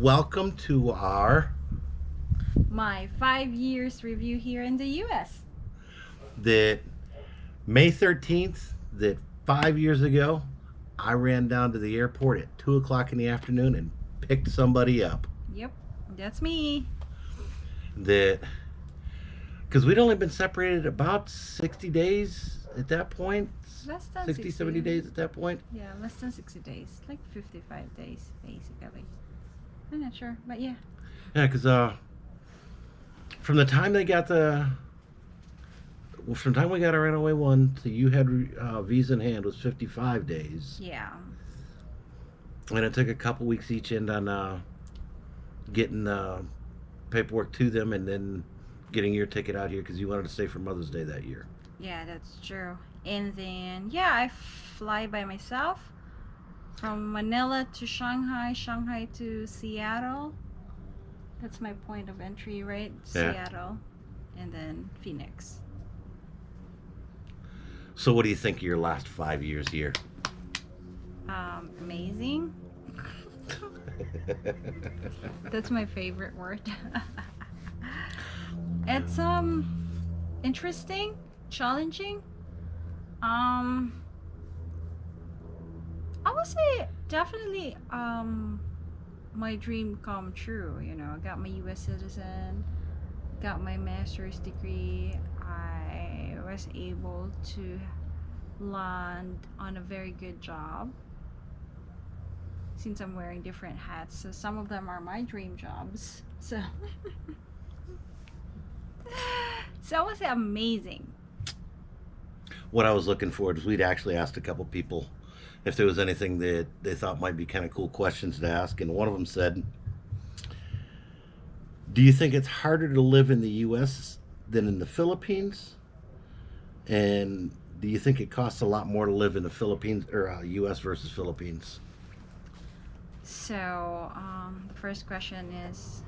welcome to our My five years review here in the US. that May 13th that five years ago I ran down to the airport at two o'clock in the afternoon and picked somebody up Yep, that's me. that because we'd only been separated about 60 days at that point Less than 60 70 days at that point Yeah, less than 60 days. Like 55 days, basically. I'm not sure, but yeah. yeah because uh from the time they got the well, from the time we got our NOA one to you had uh, visa in hand was 55 days Yeah. and it took a couple weeks each end on uh, getting uh, paperwork to them and then getting your ticket out here because you wanted to stay for Mother's Day that year. Yeah, that's true. And then, yeah, I fly by myself from Manila to Shanghai, Shanghai to Seattle. That's my point of entry, right? Yeah. Seattle. And then Phoenix. So, what do you think of your last five years here? Um, amazing. That's my favorite word. it's um interesting, challenging. Um I would say definitely um my dream come true, you know. I got my US citizen, got my master's degree. I was able to land on a very good job since I'm wearing different hats. So some of them are my dream jobs. So So I would say amazing. what I was looking for is we'd actually asked a couple people if there was anything that they thought might be kind of cool questions to ask, and one of them said, "Do you think it's harder to live in the U.S. than in the Philippines? And do you think it costs a lot more to live in the Philippines or uh, U.S. versus Philippines?" So um, the first question is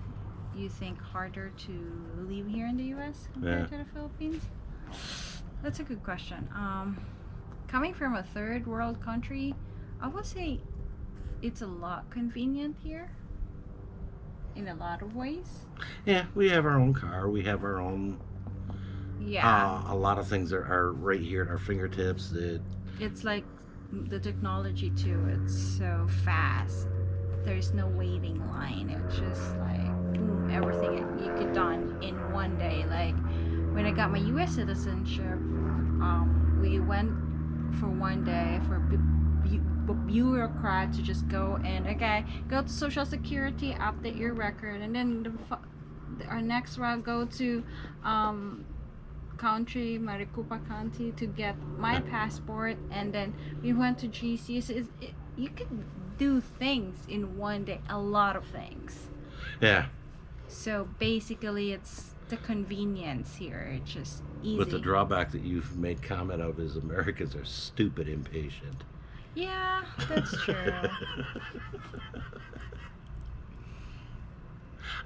you think harder to live here in the US compared Yeah. to the Philippines? That's a good question. Um, coming from a third world country, I would say it's a lot convenient here in a lot of ways. Yeah, we have our own car. We have our own. Yeah. Uh, a lot of things are, are right here at our fingertips. That it's like the technology too it's so fast there's no waiting line it's just like boom everything you could done in one day like when i got my us citizenship um, we went for one day for bu- bu- bureaucrat to just go and okay go to social security update your record and then the, our next route go to um, country, Maricopa County, to get my passport, and then we went to GC. So it, you could do things in one day, a lot of things. yeah, So basically, it's the convenience here. It's just easy. but the drawback that you've made comment of is Americans are stupid impatient. yeah, that's true.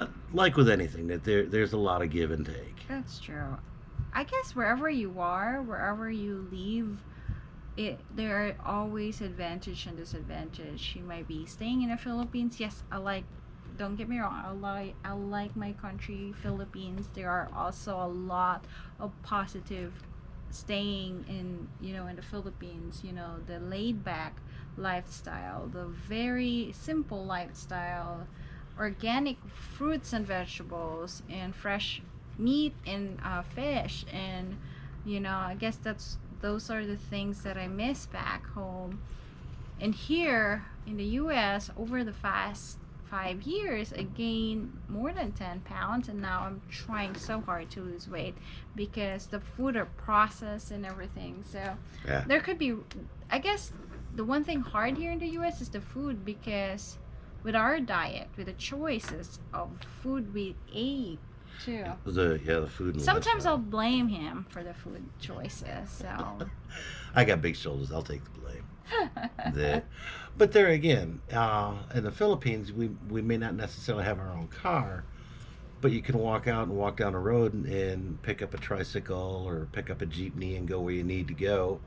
Uh, like with anything, that there there's a lot of give and take. That's true. I guess wherever you are, wherever you live, it there are always advantage and disadvantage. You might be staying in the Philippines. Yes, I like. Don't get me wrong. I like I like my country, Philippines. There are also a lot of positive staying in you know in the Philippines. You know the laid back lifestyle, the very simple lifestyle, organic fruits and vegetables, and fresh meat and uh, fish and you know i guess that's those are the things that i miss back home and here in the us over the past five years i gained more than 10 pounds and now i'm trying so hard to lose weight because the food are processed and everything so Yeah. there could be i guess the one thing hard here in the us is the food because with our diet with the choices of food we ate too The yeah, the food. Sometimes. I'll blame him for the food choices. So I got big shoulders. I'll take the blame. that, but there again, uh, in the Philippines, we we may not necessarily have our own car, but you can walk out and walk down a road and, and pick up a tricycle or pick up a jeepney and go where you need to go.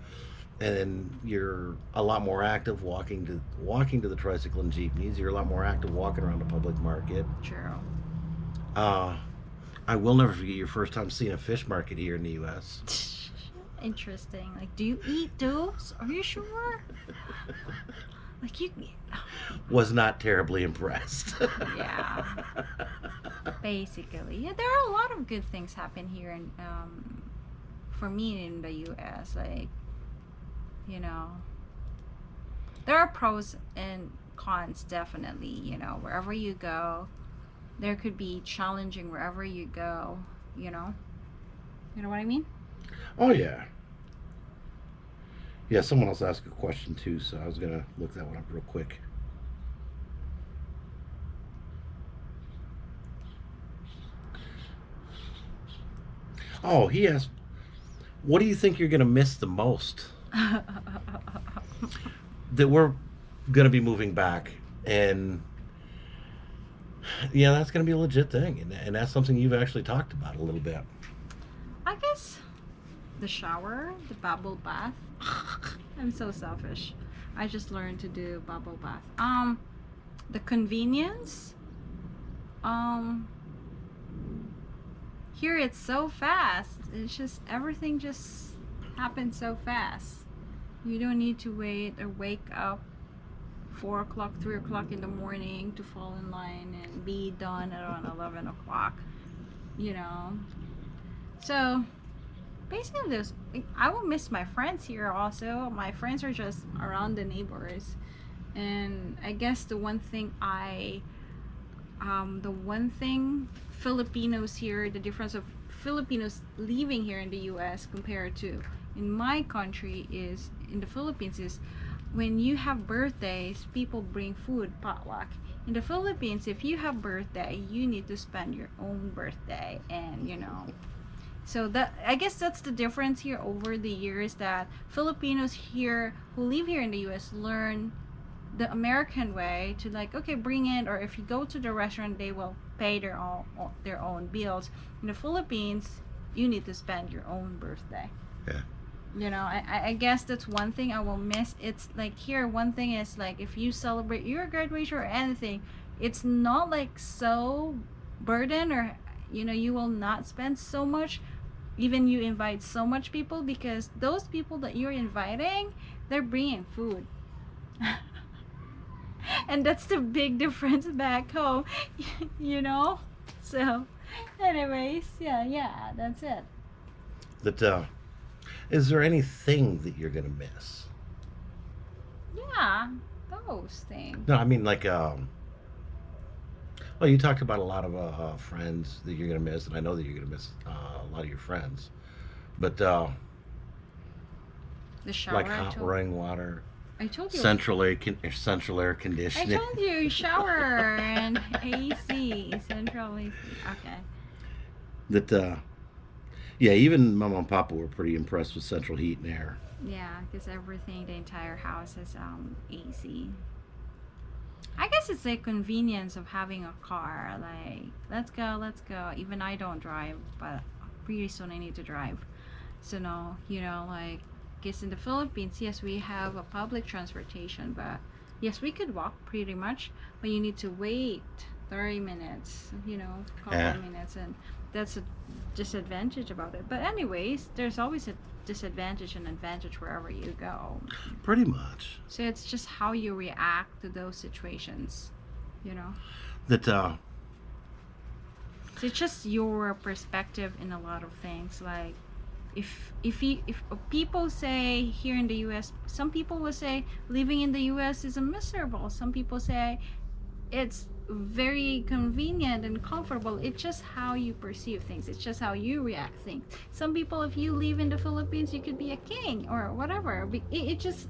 and you're a lot more active walking to walking to the tricycle and jeepneys. You're a lot more active walking around the public market. True. Uh, I will never forget your first time seeing a fish market here in the U.S. Interesting. Like, do you eat those? Are you sure? Like you, Was not terribly impressed. Yeah. basically, yeah. There are a lot of good things happen here, and um, for me in the U.S., like, you know, there are pros and cons definitely. You know, wherever you go, there could be challenging wherever you go. You know, you know what I mean? Oh yeah. Yeah, someone else asked a question too, so I was gonna look that one up real quick. Oh, he asked, "What do you think you're gonna miss the most?" That we're gonna be moving back, and yeah, that's gonna be a legit thing, and, and that's something you've actually talked about a little bit. I guess the shower, the bubble bath. I'm so selfish. I just learned to do bubble bath. Um, the convenience. Um, here it's so fast. It's just everything just happens so fast. You don't need to wait or wake up four o'clock, three o'clock in the morning to fall in line and be done around eleven o'clock. You know. So basically this i will miss my friends here also. My friends are just around the neighbors. And i guess the one thing i um, the one thing filipinos here the difference of filipinos living here in the us compared to in my country is in the philippines is when you have birthdays people bring food potluck. In the philippines if you have birthday you need to spend your own birthday and you know so that I guess that's the difference here over the years that Filipinos here who live here in the US learn the American way to like okay bring in or if you go to the restaurant they will pay their own their own bills. In the Philippines you need to spend your own birthday. Yeah. You know, I, I guess that's one thing I will miss. It's like here one thing is like if you celebrate your graduation or anything, it's not like so burden or you know you will not spend so much even you invite so much people because those people that you're inviting they're bringing food and that's the big difference back home you know so anyways yeah yeah that's it That uh, is there anything that you're gonna miss? yeah those things No, I mean like um. Well, you talked about a lot of uh, friends that you're gonna miss, and I know that you're gonna miss uh, a lot of your friends. But uh, the shower like hot told, running water, I told you central air con- central air conditioning. I told you shower and AC central AC okay that uh, yeah, even Mama and Papa were pretty impressed with central heat and air. Yeah, because everything, the entire house is um AC. I guess it's the convenience of having a car. Like, let's go, let's go. Even I don't drive, but pretty soon I need to drive. So no, you know, like, guess in the Philippines, yes, we have a public transportation, but yes, we could walk pretty much, but you need to wait 30 minutes, you know, couple Yeah. minutes, and that's a disadvantage about it. But anyways, there's always a disadvantage and advantage wherever you go. Pretty much. So it's just how you react to those situations, you know. That uh, So it's just your perspective in a lot of things. Like, if if you, if people say here in the U.S., some people will say living in the U.S. is a miserable. Some people say it's very convenient and comfortable. It's just how you perceive things. It's just how you react things. Some people, if you live in the Philippines, you could be a king or whatever. It, it just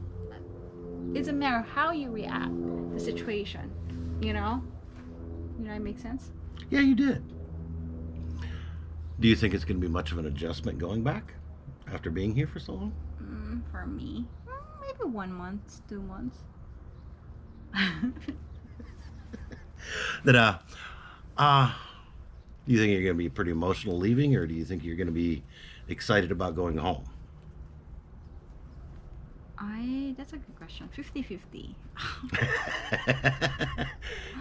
it's a matter of how you react the situation. You know. You know, it makes sense. yeah, you did. Do you think it's going to be much of an adjustment going back after being here for so long? Mm, for me, mm, maybe one month, two months. that uh uh do you think you're going to be pretty emotional leaving or do you think you're going to be excited about going home I that's a good question. 50-50.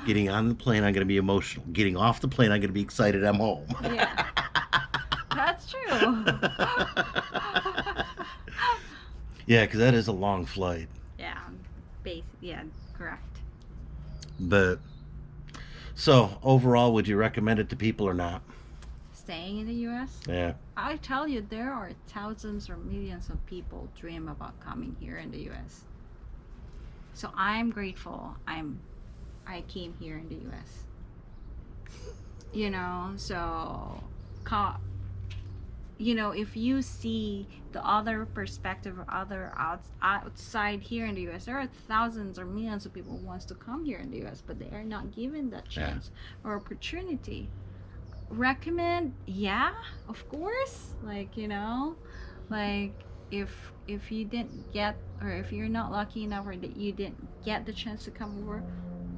Getting on the plane, I'm going to be emotional. Getting off the plane, I'm going to be excited I'm home. Yeah. That's true. yeah, because that is a long flight. yeah. Base yeah, correct. But so overall, would you recommend it to people or not? Staying in the US? Yeah. I tell you there are thousands or millions of people dream about coming here in the US. So I'm grateful I'm I came here in the US. You know, so you know, if you see the other perspective or other out, outside here in the US, there are thousands or millions of people who wants to come here in the US, but they are not given that Yeah. chance or opportunity. Recommend, yeah, of course. Like you know, like if if you didn't get or if you're not lucky enough or that you didn't get the chance to come over,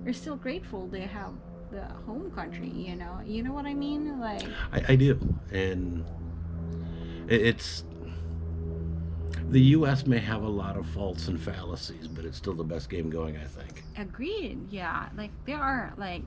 you're still grateful they have the home country. You know, you know what I mean? Like I, I do, and it's the U.S. may have a lot of faults and fallacies, but it's still the best game going. I think. Agreed. Yeah. Like there are like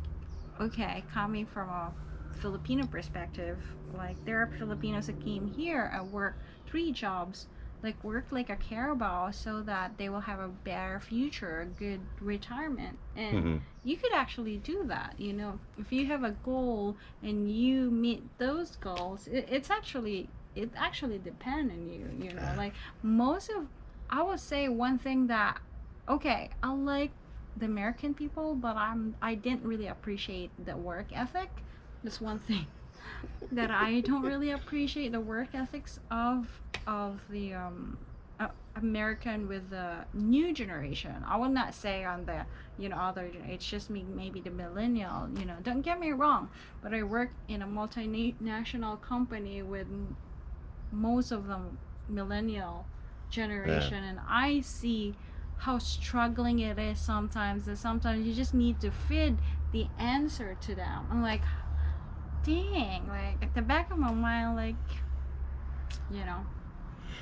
okay, coming from a Filipino perspective, like there are Filipinos that came here and work three jobs, like work like a carabao so that they will have a better future, a good retirement. And Mhm. you could actually do that, you know. If you have a goal and you meet those goals, it, it's actually it actually depends on you, you know. Like most of I would say one thing that okay, I like the American people, but I'm I didn't really appreciate the work ethic. That's one thing that I don't really appreciate the work ethics of of the um, uh, American with the new generation. I will not say on the you know other. It's just me maybe the millennial. You know, don't get me wrong, but I work in a multinational company with most of them millennial generation, and I see how struggling it is sometimes that sometimes you just need to feed the answer to them i'm like dang like at the back of my mind like you know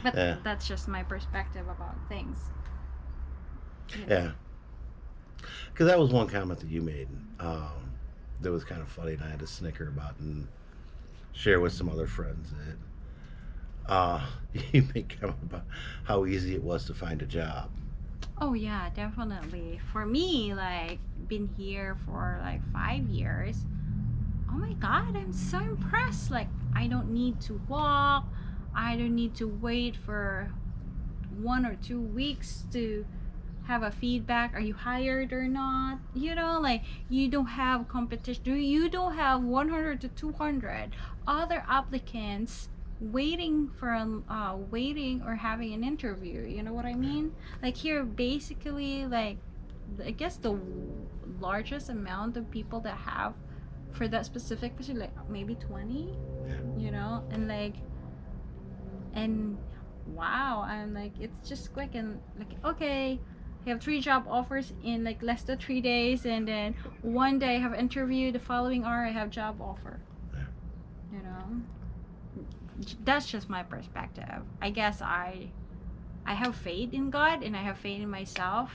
but Yeah. that's just my perspective about things You know? Yeah. Because that was one comment that you made um, that was kind of funny, and I had to snicker about and share with some other friends. That uh, you made comment about how easy it was to find a job. oh yeah definitely. For me like been here for like five years. Oh my god i'm so impressed. Like i don't need to walk. I don't need to wait for one or two weeks to have a feedback are you hired or not? You know like you don't have competition. You don't have 100 to 200 other applicants waiting for an uh, waiting or having an interview you know what i mean? Like here basically like i guess the largest amount of people that have for that specific position like maybe 20 you know? And like and wow i'm like it's just quick and like okay I have three job offers in like less than three days and then one day i have interview the following hour i have job offer. You know that's just my perspective. I guess i i have faith in god and i have faith in myself.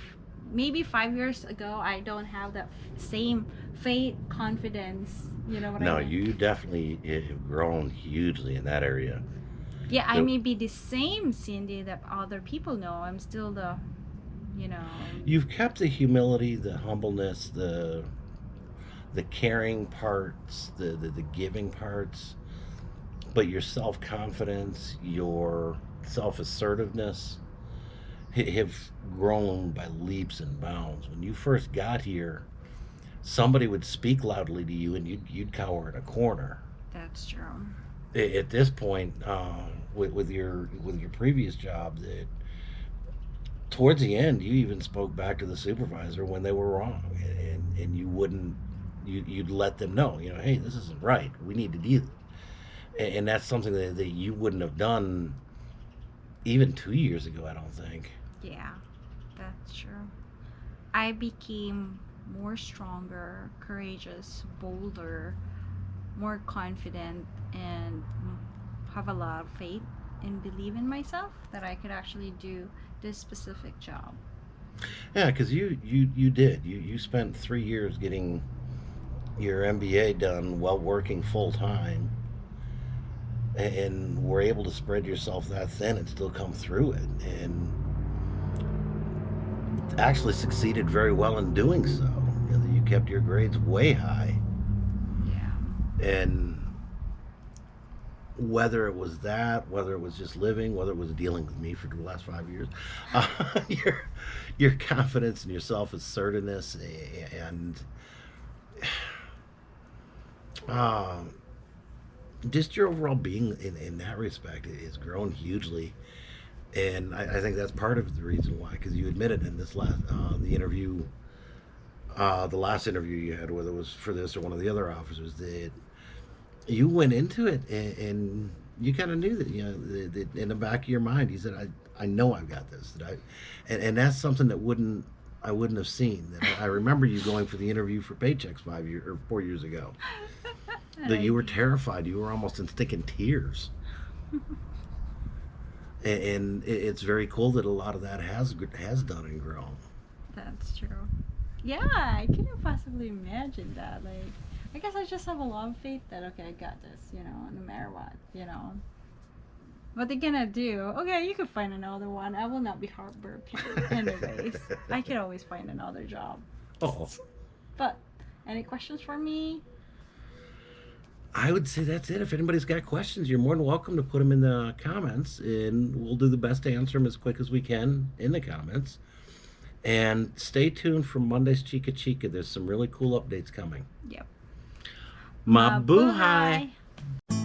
Maybe five years ago i don't have that same faith confidence you know what No, i mean? No, you definitely eh, have grown hugely in that area. yeah i may be the same cindy that other people know. I'm still the you know. You've kept the humility, the humbleness, the the caring parts, the the, the giving parts, but your self confidence, your self assertiveness have grown by leaps and bounds. When you first got here, somebody would speak loudly to you, and you'd you'd cower in a corner. that's true At this point, um, with, with your with your previous job, that towards the end, you even spoke back to the supervisor when they were wrong, and and, and you wouldn't you you'd let them know, you know, hey, this isn't right. We need to do, and, and that's something that, that you wouldn't have done even two years ago. I don't think. Yeah, that's true. I became more stronger, courageous, bolder, more confident, and have a lot of faith and believe in myself that I could actually do this specific job. Yeah, because you you you did you you spent three years getting your MBA done while working full time, and were able to spread yourself that thin and still come through it, and actually succeeded very well in doing so. You, know, you kept your grades way high, Yeah. and whether it was that, whether it was just living, whether it was dealing with me for the last five years, uh, your your confidence in yourself, assertiveness, and um, just your overall being in, in that respect has grown hugely. And I, I think that's part of the reason why, because you admitted in this last uh, the interview, uh, the last interview you had, whether it was for this or one of the other officers, that you went into it and, and you kind of knew that you know that, that in the back of your mind you said I I know I've got this that I and, and that's something that wouldn't I wouldn't have seen that I, I remember you going for the interview for Paychex five years or four years ago that you were terrified you were almost in sticking tears and, and it's very cool that a lot of that has has done and grown That's true. Yeah, I couldn't possibly imagine that. Like, I guess I just have a lot of faith that okay, I got this. You know, no matter what. You know. What they gonna do? Okay, you could find another one. I will not be heartbroken. Anyways, I could always find another job. oh But any questions for me? I would say that's it. If anybody's got questions, you're more than welcome to put them in the comments, and we'll do the best to answer them as quick as we can in the comments. And stay tuned for Monday's Chica Chica. There's some really cool updates coming. Yep. Mabuhay! Mabuhay.